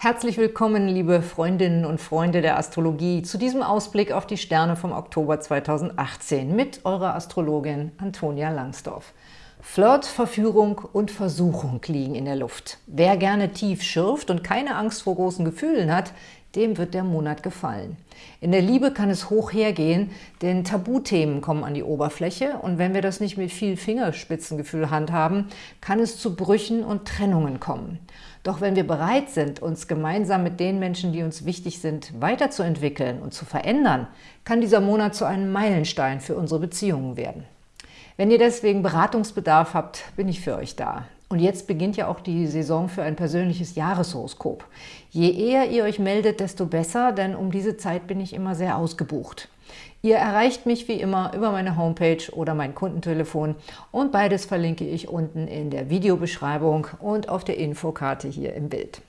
Herzlich willkommen, liebe Freundinnen und Freunde der Astrologie, zu diesem Ausblick auf die Sterne vom Oktober 2018 mit eurer Astrologin Antonia Langsdorf. Flirt, Verführung und Versuchung liegen in der Luft. Wer gerne tief schürft und keine Angst vor großen Gefühlen hat, dem wird der Monat gefallen. In der Liebe kann es hoch hergehen, denn Tabuthemen kommen an die Oberfläche und wenn wir das nicht mit viel Fingerspitzengefühl handhaben, kann es zu Brüchen und Trennungen kommen. Doch wenn wir bereit sind, uns gemeinsam mit den Menschen, die uns wichtig sind, weiterzuentwickeln und zu verändern, kann dieser Monat zu einem Meilenstein für unsere Beziehungen werden. Wenn ihr deswegen Beratungsbedarf habt, bin ich für euch da. Und jetzt beginnt ja auch die Saison für ein persönliches Jahreshoroskop. Je eher ihr euch meldet, desto besser, denn um diese Zeit bin ich immer sehr ausgebucht. Ihr erreicht mich wie immer über meine Homepage oder mein Kundentelefon und beides verlinke ich unten in der Videobeschreibung und auf der Infokarte hier im Bild.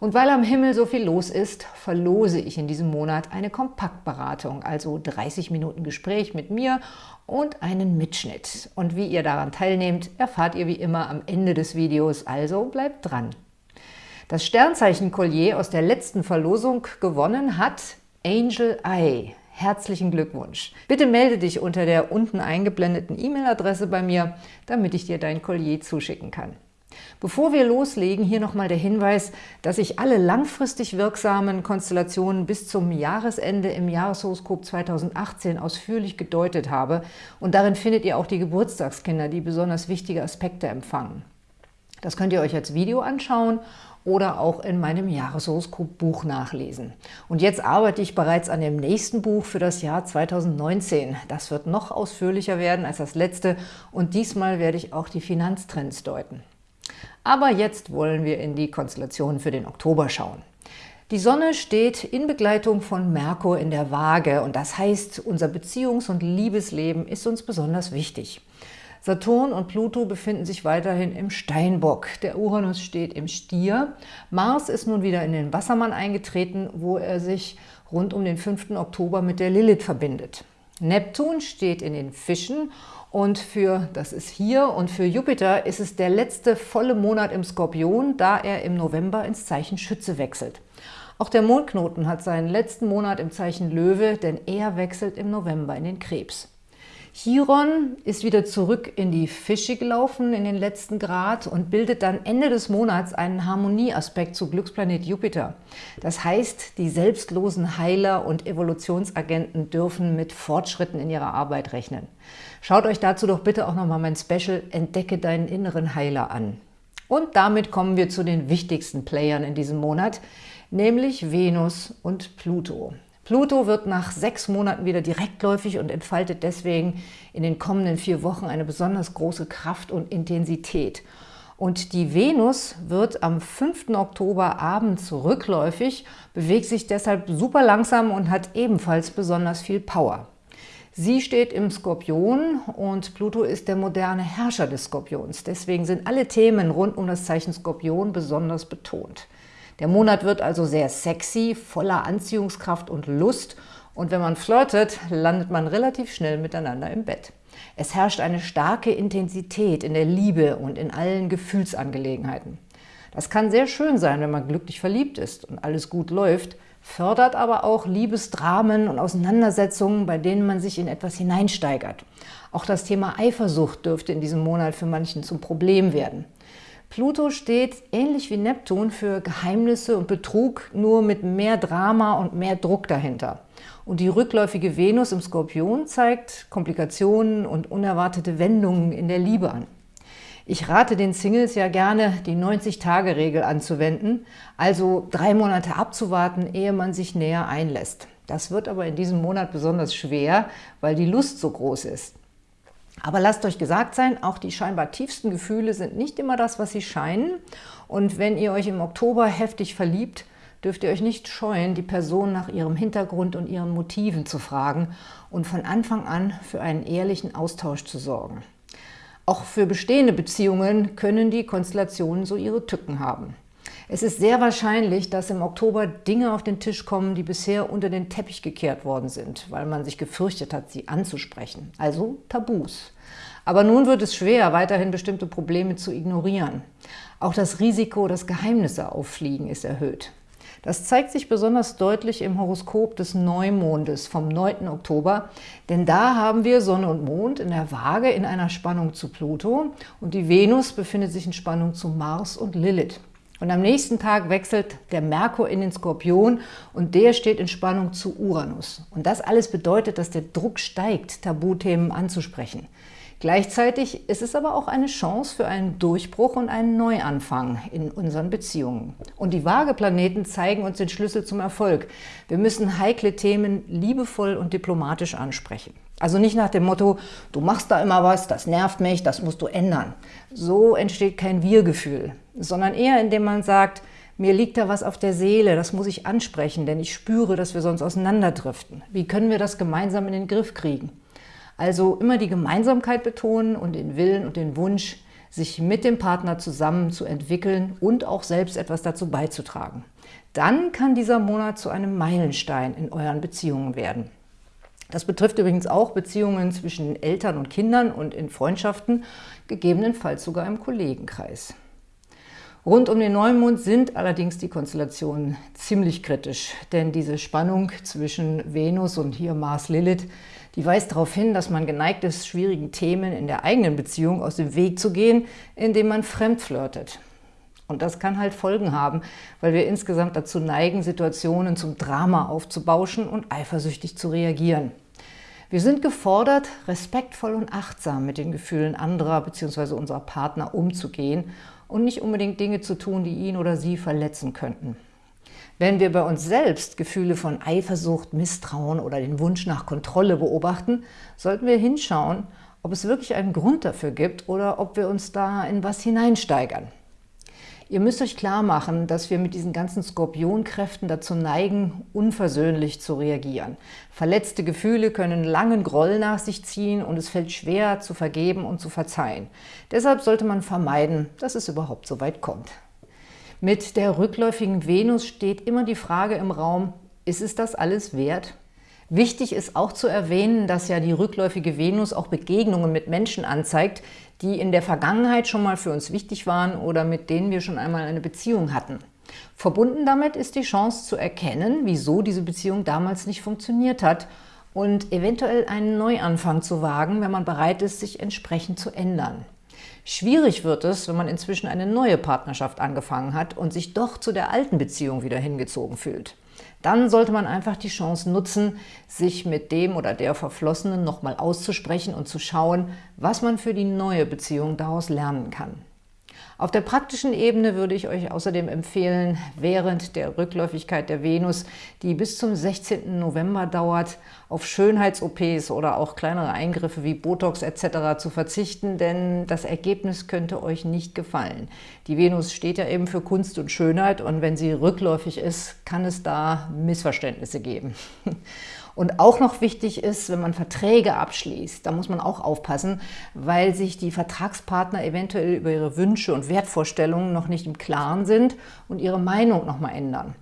Und weil am Himmel so viel los ist, verlose ich in diesem Monat eine Kompaktberatung, also 30 Minuten Gespräch mit mir und einen Mitschnitt. Und wie ihr daran teilnehmt, erfahrt ihr wie immer am Ende des Videos, also bleibt dran. Das Sternzeichen-Collier aus der letzten Verlosung gewonnen hat Angel Eye. Herzlichen Glückwunsch! Bitte melde dich unter der unten eingeblendeten E-Mail-Adresse bei mir, damit ich dir dein Collier zuschicken kann. Bevor wir loslegen, hier nochmal der Hinweis, dass ich alle langfristig wirksamen Konstellationen bis zum Jahresende im Jahreshoroskop 2018 ausführlich gedeutet habe und darin findet ihr auch die Geburtstagskinder, die besonders wichtige Aspekte empfangen. Das könnt ihr euch als Video anschauen oder auch in meinem Jahreshoroskop-Buch nachlesen. Und jetzt arbeite ich bereits an dem nächsten Buch für das Jahr 2019. Das wird noch ausführlicher werden als das letzte und diesmal werde ich auch die Finanztrends deuten. Aber jetzt wollen wir in die Konstellationen für den Oktober schauen. Die Sonne steht in Begleitung von Merkur in der Waage und das heißt, unser Beziehungs- und Liebesleben ist uns besonders wichtig. Saturn und Pluto befinden sich weiterhin im Steinbock. Der Uranus steht im Stier. Mars ist nun wieder in den Wassermann eingetreten, wo er sich rund um den 5. Oktober mit der Lilith verbindet. Neptun steht in den Fischen und für, das ist hier, und für Jupiter ist es der letzte volle Monat im Skorpion, da er im November ins Zeichen Schütze wechselt. Auch der Mondknoten hat seinen letzten Monat im Zeichen Löwe, denn er wechselt im November in den Krebs. Chiron ist wieder zurück in die Fische gelaufen, in den letzten Grad und bildet dann Ende des Monats einen Harmonieaspekt zu Glücksplanet Jupiter. Das heißt, die selbstlosen Heiler und Evolutionsagenten dürfen mit Fortschritten in ihrer Arbeit rechnen. Schaut euch dazu doch bitte auch nochmal mein Special Entdecke deinen inneren Heiler an. Und damit kommen wir zu den wichtigsten Playern in diesem Monat, nämlich Venus und Pluto. Pluto wird nach sechs Monaten wieder direktläufig und entfaltet deswegen in den kommenden vier Wochen eine besonders große Kraft und Intensität. Und die Venus wird am 5. Oktober abends rückläufig, bewegt sich deshalb super langsam und hat ebenfalls besonders viel Power. Sie steht im Skorpion und Pluto ist der moderne Herrscher des Skorpions. Deswegen sind alle Themen rund um das Zeichen Skorpion besonders betont. Der Monat wird also sehr sexy, voller Anziehungskraft und Lust und wenn man flirtet, landet man relativ schnell miteinander im Bett. Es herrscht eine starke Intensität in der Liebe und in allen Gefühlsangelegenheiten. Das kann sehr schön sein, wenn man glücklich verliebt ist und alles gut läuft, fördert aber auch Liebesdramen und Auseinandersetzungen, bei denen man sich in etwas hineinsteigert. Auch das Thema Eifersucht dürfte in diesem Monat für manchen zum Problem werden. Pluto steht ähnlich wie Neptun für Geheimnisse und Betrug, nur mit mehr Drama und mehr Druck dahinter. Und die rückläufige Venus im Skorpion zeigt Komplikationen und unerwartete Wendungen in der Liebe an. Ich rate den Singles ja gerne, die 90-Tage-Regel anzuwenden, also drei Monate abzuwarten, ehe man sich näher einlässt. Das wird aber in diesem Monat besonders schwer, weil die Lust so groß ist. Aber lasst euch gesagt sein, auch die scheinbar tiefsten Gefühle sind nicht immer das, was sie scheinen. Und wenn ihr euch im Oktober heftig verliebt, dürft ihr euch nicht scheuen, die Person nach ihrem Hintergrund und ihren Motiven zu fragen und von Anfang an für einen ehrlichen Austausch zu sorgen. Auch für bestehende Beziehungen können die Konstellationen so ihre Tücken haben. Es ist sehr wahrscheinlich, dass im Oktober Dinge auf den Tisch kommen, die bisher unter den Teppich gekehrt worden sind, weil man sich gefürchtet hat, sie anzusprechen. Also Tabus. Aber nun wird es schwer, weiterhin bestimmte Probleme zu ignorieren. Auch das Risiko, dass Geheimnisse auffliegen, ist erhöht. Das zeigt sich besonders deutlich im Horoskop des Neumondes vom 9. Oktober, denn da haben wir Sonne und Mond in der Waage in einer Spannung zu Pluto und die Venus befindet sich in Spannung zu Mars und Lilith. Und am nächsten Tag wechselt der Merkur in den Skorpion und der steht in Spannung zu Uranus. Und das alles bedeutet, dass der Druck steigt, Tabuthemen anzusprechen. Gleichzeitig ist es aber auch eine Chance für einen Durchbruch und einen Neuanfang in unseren Beziehungen. Und die Waageplaneten zeigen uns den Schlüssel zum Erfolg. Wir müssen heikle Themen liebevoll und diplomatisch ansprechen. Also nicht nach dem Motto, du machst da immer was, das nervt mich, das musst du ändern. So entsteht kein Wir-Gefühl, sondern eher indem man sagt, mir liegt da was auf der Seele, das muss ich ansprechen, denn ich spüre, dass wir sonst auseinanderdriften. Wie können wir das gemeinsam in den Griff kriegen? Also immer die Gemeinsamkeit betonen und den Willen und den Wunsch, sich mit dem Partner zusammen zu entwickeln und auch selbst etwas dazu beizutragen. Dann kann dieser Monat zu einem Meilenstein in euren Beziehungen werden. Das betrifft übrigens auch Beziehungen zwischen Eltern und Kindern und in Freundschaften, gegebenenfalls sogar im Kollegenkreis. Rund um den Neumond sind allerdings die Konstellationen ziemlich kritisch, denn diese Spannung zwischen Venus und hier Mars-Lilith die weist darauf hin, dass man geneigt ist, schwierigen Themen in der eigenen Beziehung aus dem Weg zu gehen, indem man fremd flirtet. Und das kann halt Folgen haben, weil wir insgesamt dazu neigen, Situationen zum Drama aufzubauschen und eifersüchtig zu reagieren. Wir sind gefordert, respektvoll und achtsam mit den Gefühlen anderer bzw. unserer Partner umzugehen und nicht unbedingt Dinge zu tun, die ihn oder sie verletzen könnten. Wenn wir bei uns selbst Gefühle von Eifersucht, Misstrauen oder den Wunsch nach Kontrolle beobachten, sollten wir hinschauen, ob es wirklich einen Grund dafür gibt oder ob wir uns da in was hineinsteigern. Ihr müsst euch klar machen, dass wir mit diesen ganzen Skorpionkräften dazu neigen, unversöhnlich zu reagieren. Verletzte Gefühle können langen Groll nach sich ziehen und es fällt schwer zu vergeben und zu verzeihen. Deshalb sollte man vermeiden, dass es überhaupt so weit kommt. Mit der rückläufigen Venus steht immer die Frage im Raum, ist es das alles wert? Wichtig ist auch zu erwähnen, dass ja die rückläufige Venus auch Begegnungen mit Menschen anzeigt, die in der Vergangenheit schon mal für uns wichtig waren oder mit denen wir schon einmal eine Beziehung hatten. Verbunden damit ist die Chance zu erkennen, wieso diese Beziehung damals nicht funktioniert hat und eventuell einen Neuanfang zu wagen, wenn man bereit ist, sich entsprechend zu ändern. Schwierig wird es, wenn man inzwischen eine neue Partnerschaft angefangen hat und sich doch zu der alten Beziehung wieder hingezogen fühlt. Dann sollte man einfach die Chance nutzen, sich mit dem oder der Verflossenen nochmal auszusprechen und zu schauen, was man für die neue Beziehung daraus lernen kann. Auf der praktischen Ebene würde ich euch außerdem empfehlen, während der Rückläufigkeit der Venus, die bis zum 16. November dauert, auf Schönheits-OPs oder auch kleinere Eingriffe wie Botox etc. zu verzichten, denn das Ergebnis könnte euch nicht gefallen. Die Venus steht ja eben für Kunst und Schönheit und wenn sie rückläufig ist, kann es da Missverständnisse geben. Und auch noch wichtig ist, wenn man Verträge abschließt, da muss man auch aufpassen, weil sich die Vertragspartner eventuell über ihre Wünsche und Wertvorstellungen noch nicht im Klaren sind und ihre Meinung nochmal ändern.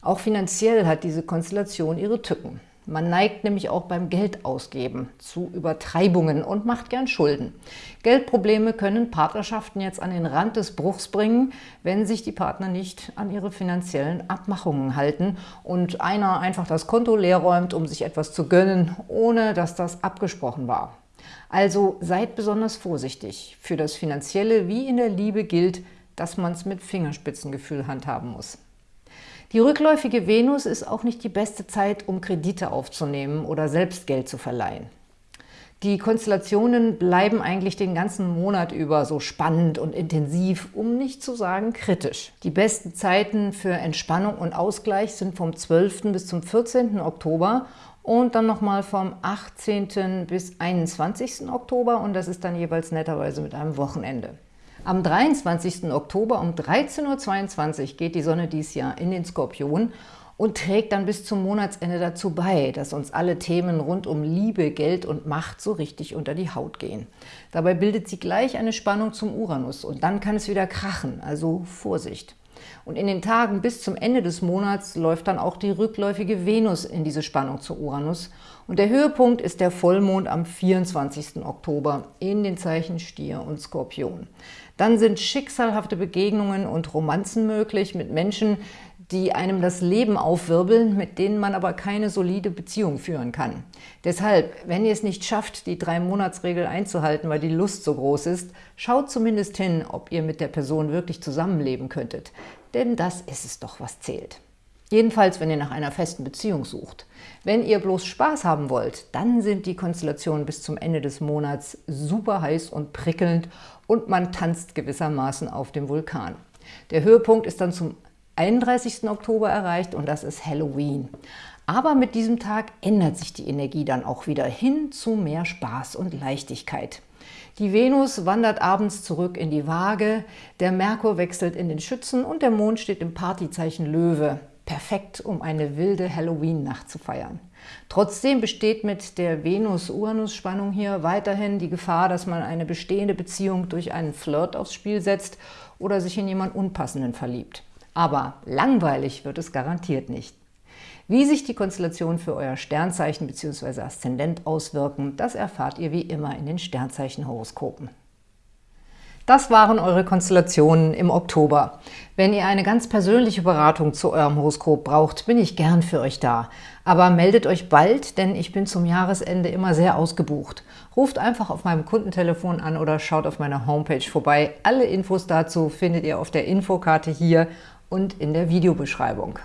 Auch finanziell hat diese Konstellation ihre Tücken. Man neigt nämlich auch beim Geldausgeben zu Übertreibungen und macht gern Schulden. Geldprobleme können Partnerschaften jetzt an den Rand des Bruchs bringen, wenn sich die Partner nicht an ihre finanziellen Abmachungen halten und einer einfach das Konto leer räumt, um sich etwas zu gönnen, ohne dass das abgesprochen war. Also seid besonders vorsichtig. Für das Finanzielle wie in der Liebe gilt, dass man es mit Fingerspitzengefühl handhaben muss. Die rückläufige Venus ist auch nicht die beste Zeit, um Kredite aufzunehmen oder selbst Geld zu verleihen. Die Konstellationen bleiben eigentlich den ganzen Monat über so spannend und intensiv, um nicht zu sagen kritisch. Die besten Zeiten für Entspannung und Ausgleich sind vom 12. bis zum 14. Oktober und dann nochmal vom 18. bis 21. Oktober und das ist dann jeweils netterweise mit einem Wochenende. Am 23. Oktober um 13.22 Uhr geht die Sonne dies Jahr in den Skorpion und trägt dann bis zum Monatsende dazu bei, dass uns alle Themen rund um Liebe, Geld und Macht so richtig unter die Haut gehen. Dabei bildet sie gleich eine Spannung zum Uranus und dann kann es wieder krachen, also Vorsicht. Und in den Tagen bis zum Ende des Monats läuft dann auch die rückläufige Venus in diese Spannung zu Uranus. Und der Höhepunkt ist der Vollmond am 24. Oktober in den Zeichen Stier und Skorpion. Dann sind schicksalhafte Begegnungen und Romanzen möglich mit Menschen, die einem das Leben aufwirbeln, mit denen man aber keine solide Beziehung führen kann. Deshalb, wenn ihr es nicht schafft, die Drei-Monats-Regel einzuhalten, weil die Lust so groß ist, schaut zumindest hin, ob ihr mit der Person wirklich zusammenleben könntet. Denn das ist es doch, was zählt. Jedenfalls, wenn ihr nach einer festen Beziehung sucht. Wenn ihr bloß Spaß haben wollt, dann sind die Konstellationen bis zum Ende des Monats super heiß und prickelnd und man tanzt gewissermaßen auf dem Vulkan. Der Höhepunkt ist dann zum 31. Oktober erreicht und das ist Halloween. Aber mit diesem Tag ändert sich die Energie dann auch wieder hin zu mehr Spaß und Leichtigkeit. Die Venus wandert abends zurück in die Waage, der Merkur wechselt in den Schützen und der Mond steht im Partyzeichen Löwe. Perfekt, um eine wilde Halloween-Nacht zu feiern. Trotzdem besteht mit der Venus-Uranus-Spannung hier weiterhin die Gefahr, dass man eine bestehende Beziehung durch einen Flirt aufs Spiel setzt oder sich in jemand Unpassenden verliebt. Aber langweilig wird es garantiert nicht. Wie sich die Konstellationen für euer Sternzeichen bzw. Aszendent auswirken, das erfahrt ihr wie immer in den Sternzeichenhoroskopen. Das waren eure Konstellationen im Oktober. Wenn ihr eine ganz persönliche Beratung zu eurem Horoskop braucht, bin ich gern für euch da. Aber meldet euch bald, denn ich bin zum Jahresende immer sehr ausgebucht. Ruft einfach auf meinem Kundentelefon an oder schaut auf meiner Homepage vorbei. Alle Infos dazu findet ihr auf der Infokarte hier und in der Videobeschreibung.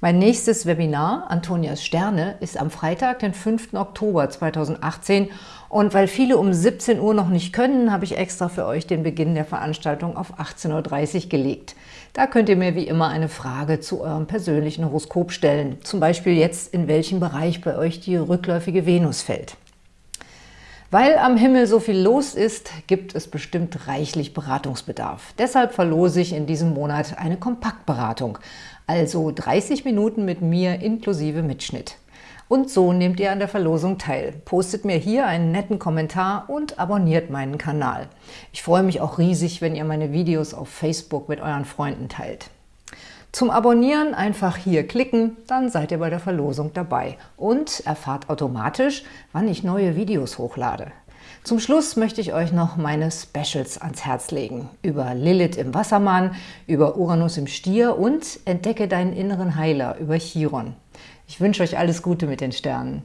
Mein nächstes Webinar, Antonias Sterne, ist am Freitag, den 5. Oktober 2018 und weil viele um 17 Uhr noch nicht können, habe ich extra für euch den Beginn der Veranstaltung auf 18.30 Uhr gelegt. Da könnt ihr mir wie immer eine Frage zu eurem persönlichen Horoskop stellen, zum Beispiel jetzt, in welchem Bereich bei euch die rückläufige Venus fällt. Weil am Himmel so viel los ist, gibt es bestimmt reichlich Beratungsbedarf. Deshalb verlose ich in diesem Monat eine Kompaktberatung, also 30 Minuten mit mir inklusive Mitschnitt. Und so nehmt ihr an der Verlosung teil. Postet mir hier einen netten Kommentar und abonniert meinen Kanal. Ich freue mich auch riesig, wenn ihr meine Videos auf Facebook mit euren Freunden teilt. Zum Abonnieren einfach hier klicken, dann seid ihr bei der Verlosung dabei und erfahrt automatisch, wann ich neue Videos hochlade. Zum Schluss möchte ich euch noch meine Specials ans Herz legen. Über Lilith im Wassermann, über Uranus im Stier und Entdecke deinen inneren Heiler über Chiron. Ich wünsche euch alles Gute mit den Sternen.